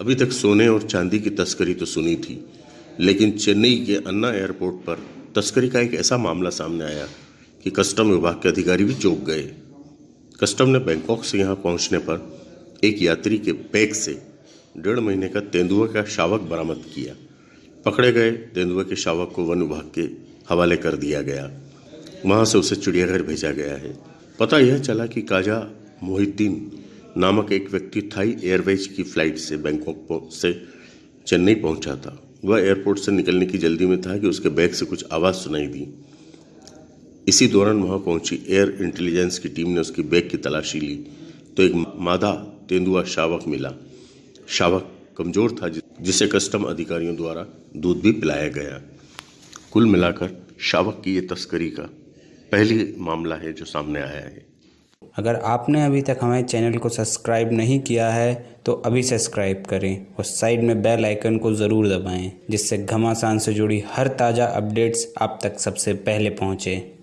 अभी तक सोने और चांदी की तस्करी तो सुनी थी, लेकिन चेन्नई के अन्ना एयरपोर्ट पर तस्करी का एक ऐसा मामला सामने आया कि कस्टम विभाग के अधिकारी भी चौंक गए। कस्टम ने बैंकॉक से यहाँ पहुँचने पर एक यात्री के बैग से डेढ़ महीने का तेंदुआ का शावक बरामद किया। पकड़े गए तेंदुआ के शावक को वन विभाग के हवाले कर दिया गया। वहाँ से उसे चिड़ियाघर भेजा गया है। पता यह चला कि काजा मोहिद्दीन नामक एक व्यक्ति थाई एयरवेज की फ़्लाइट से बैंकॉक से चेन्नई पहुँचा था। वह एयरपोर्ट से निकलने की जल्दी में था कि उसके बैग से कुछ आवाज़ सुनाई दी। इसी दौरान वहाँ पहुँची एयर इंटेलिजेंस की टीम ने उसकी बैग की तलाशी ली। तो एक मादा तेंदुआ शावक मिला। शावक कमज़ोर था जिसे कस्टम अधिकारियों द्वारा दूध भी पिलाया गया। कुल मिलाकर शावक की ये तस्करी का पहली मामला है जो सामने आया है। अगर आपने अभी तक हमारे चैनल को सब्सक्राइब नहीं किया है तो अभी सब्सक्राइब करें और साइड में बेल आइकन को ज़रूर दबाएँ, जिससे घमासान से जुड़ी हर ताज़ा अपडेट्स आप तक सबसे पहले पहुँचें।